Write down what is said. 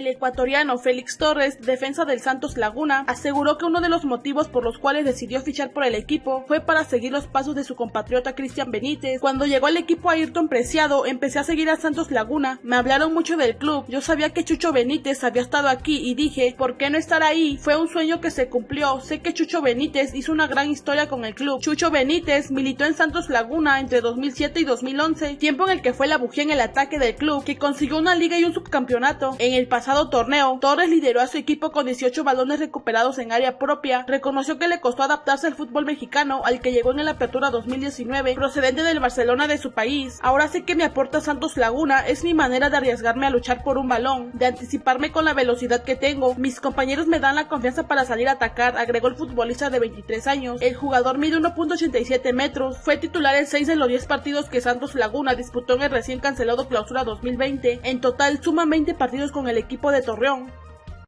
El ecuatoriano Félix Torres, defensa del Santos Laguna, aseguró que uno de los motivos por los cuales decidió fichar por el equipo fue para seguir los pasos de su compatriota Cristian Benítez. Cuando llegó al equipo Ayrton Preciado, empecé a seguir a Santos Laguna. Me hablaron mucho del club. Yo sabía que Chucho Benítez había estado aquí y dije, ¿por qué no estar ahí? Fue un sueño que se cumplió. Sé que Chucho Benítez hizo una gran historia con el club. Chucho Benítez militó en Santos Laguna entre 2007 y 2011, tiempo en el que fue la bujía en el ataque del club, que consiguió una liga y un subcampeonato. En el pasado torneo, Torres lideró a su equipo con 18 balones recuperados en área propia. Reconoció que le costó adaptarse al fútbol mexicano, al que llegó en la apertura 2019, procedente del Barcelona de su país. Ahora sé que me aporta Santos Laguna, es mi manera de arriesgarme a luchar por un balón, de anticiparme con la velocidad que tengo. Mis compañeros me dan la confianza para salir a atacar, agregó el futbolista de 23 años. El jugador mide 1.87 metros, fue titular en 6 de los 10 partidos que Santos Laguna disputó en el recién cancelado clausura 2020. En total suman 20 partidos con el de Torreón.